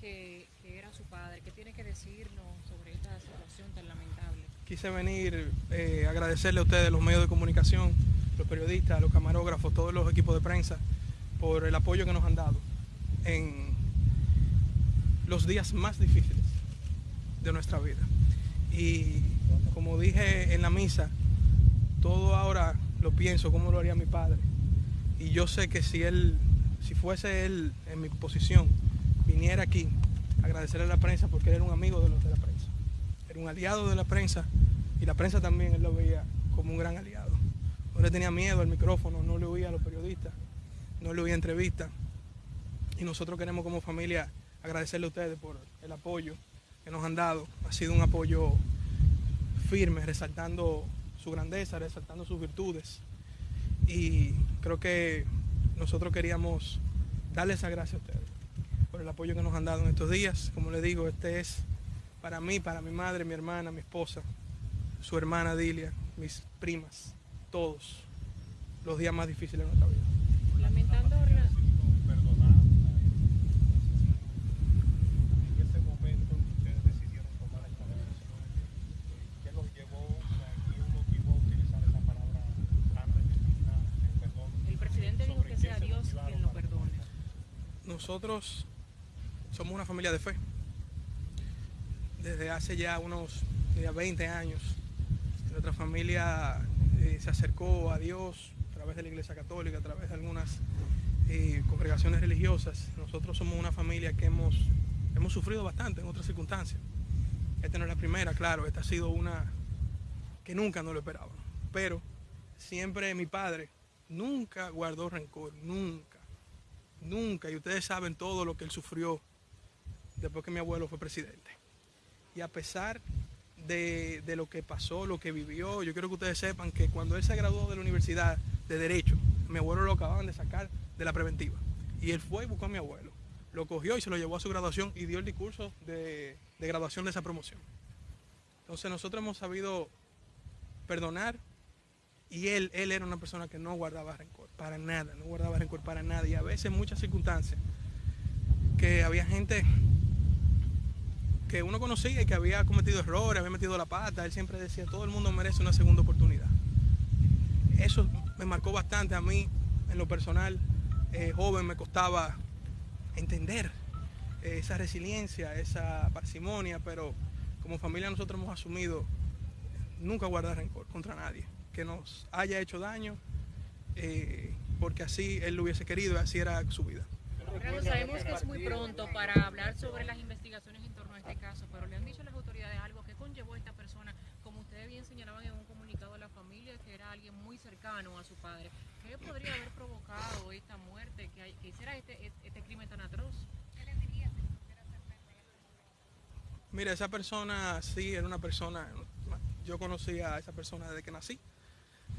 que, era su padre. ¿Qué tiene que decirnos sobre esta situación tan lamentable? Quise venir eh, agradecerle a ustedes, los medios de comunicación, los periodistas, los camarógrafos, todos los equipos de prensa, por el apoyo que nos han dado en los días más difíciles de nuestra vida. Y como dije en la misa, todo ahora lo pienso como lo haría mi padre. Y yo sé que si él, si fuese él en mi posición, viniera aquí agradecerle a la prensa porque él era un amigo de los de la prensa. Era un aliado de la prensa y la prensa también lo veía como un gran aliado. No le tenía miedo al micrófono, no le oía a los periodistas, no le oía entrevistas. Y nosotros queremos como familia agradecerle a ustedes por el apoyo que nos han dado. Ha sido un apoyo firme, resaltando su grandeza, resaltando sus virtudes. Y creo que nosotros queríamos darles esa gracias a ustedes por el apoyo que nos han dado en estos días. Como les digo, este es para mí, para mi madre, mi hermana, mi esposa, su hermana Dilia, mis primas, todos los días más difíciles de nuestra vida. Lamentando nosotros somos una familia de fe. Desde hace ya unos 20 años, nuestra familia eh, se acercó a Dios a través de la Iglesia Católica, a través de algunas eh, congregaciones religiosas. Nosotros somos una familia que hemos, hemos sufrido bastante en otras circunstancias. Esta no es la primera, claro, esta ha sido una que nunca no lo esperaba. Pero siempre mi padre nunca guardó rencor, nunca Nunca. Y ustedes saben todo lo que él sufrió después que mi abuelo fue presidente. Y a pesar de, lo que pasó, lo que vivió, yo quiero que ustedes sepan que cuando él se graduó de la universidad de Derecho, mi abuelo lo acababan de sacar de la preventiva. Y él fue y buscó a mi abuelo. Lo cogió y se lo llevó a su graduación y dio el discurso de, de graduación de esa promoción. Entonces nosotros hemos sabido perdonar y él, él era una persona que no guardaba rencor, para nada, no guardaba rencor para nada. Y a veces muchas circunstancias, que había gente que uno conocía y que había cometido errores, había metido la pata, él siempre decía, todo el mundo merece una segunda oportunidad. Eso me marcó bastante a mí, en lo personal, eh, joven, me costaba entender esa resiliencia, esa parsimonia, pero como familia nosotros hemos asumido nunca guardar rencor contra nadie que nos haya hecho daño, eh, porque así él lo hubiese querido y así era su vida. Sabemos que es muy pronto para hablar sobre las investigaciones en torno a este caso, pero le han dicho a las autoridades algo que conllevó a esta persona, como ustedes bien señalaban en un comunicado de la familia, que era alguien muy cercano a su padre. ¿Qué podría haber provocado esta muerte, que, hiciera este, este crimen tan atroz? Mira, esa persona sí era una persona, yo conocía a esa persona desde que nací.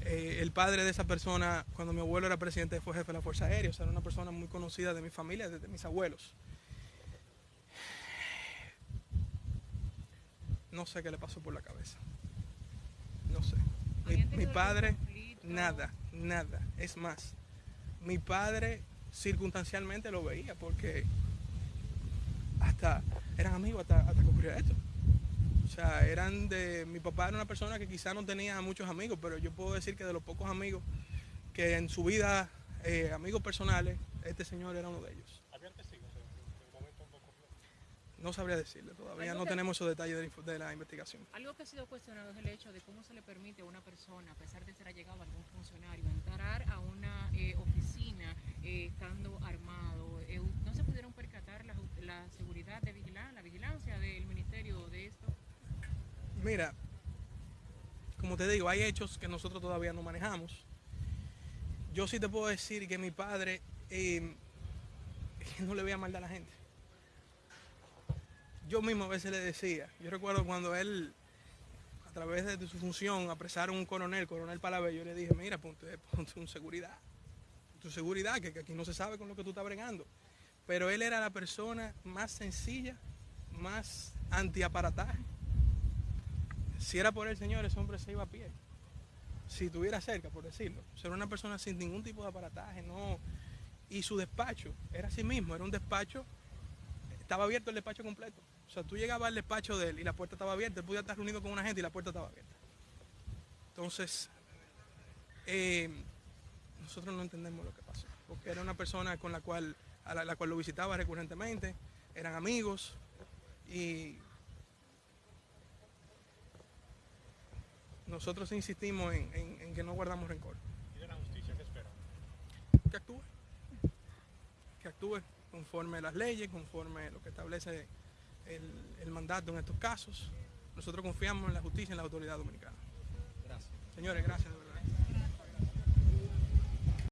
Eh, el padre de esa persona, cuando mi abuelo era presidente, fue jefe de la Fuerza Aérea, o sea, era una persona muy conocida de mi familia, de mis abuelos. No sé qué le pasó por la cabeza. No sé. Mi, padre, nada, nada. Es más, mi padre circunstancialmente lo veía porque hasta eran amigos hasta, hasta que ocurrió esto. O sea, eran de. Mi papá era una persona que quizá no tenía muchos amigos, pero yo puedo decir que de los pocos amigos que en su vida, eh, amigos personales, este señor era uno de ellos. ¿Habían testigos en el momento no sabría decirle, todavía no tenemos esos detalles de la, investigación. Algo que ha sido cuestionado es el hecho de cómo se le permite a una persona, a pesar de ser allegado a algún funcionario, entrar a una eh, oficina eh, estando armado. ¿No se pudieron Mira, como te digo, hay hechos que nosotros todavía no manejamos. Yo sí te puedo decir que mi padre em, no le veía mal a la gente. Yo mismo a veces le decía, yo recuerdo cuando él, a través de su función, apresaron un coronel, coronel Palabé, yo le dije, mira, ponte, ponte un seguridad, tu seguridad, que, que aquí no se sabe con lo que tú estás bregando. Pero él era la persona más sencilla, más antiaparataje si era por el Señor, ese hombre se iba a pie. Si estuviera cerca, por decirlo. Ser una persona sin ningún tipo de aparataje, no. Y su despacho era así mismo, era un despacho estaba abierto el despacho completo. O sea, tú llegabas al despacho de él y la puerta estaba abierta, él podía estar reunido con una gente y la puerta estaba abierta. Entonces, eh, nosotros no entendemos lo que pasó, porque era una persona con la cual, a la cual lo visitaba recurrentemente, eran amigos y nosotros insistimos en, en- en que no guardamos rencor. ¿Y de la justicia qué espera? Que actúe. Que actúe conforme las leyes, conforme lo que establece el, el mandato en estos casos. Nosotros confiamos en la justicia y en la autoridad dominicana. Gracias. Señores, gracias de verdad.